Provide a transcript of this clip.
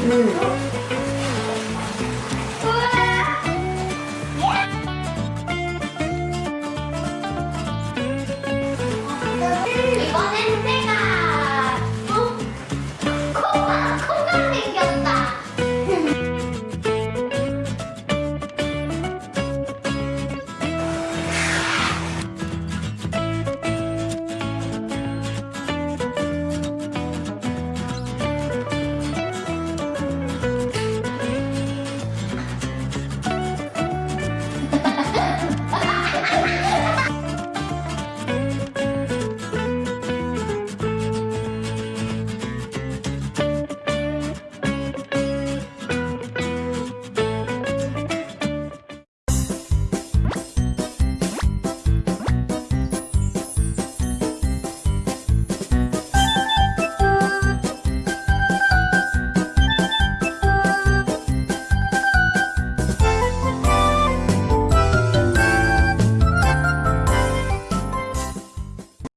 Mm.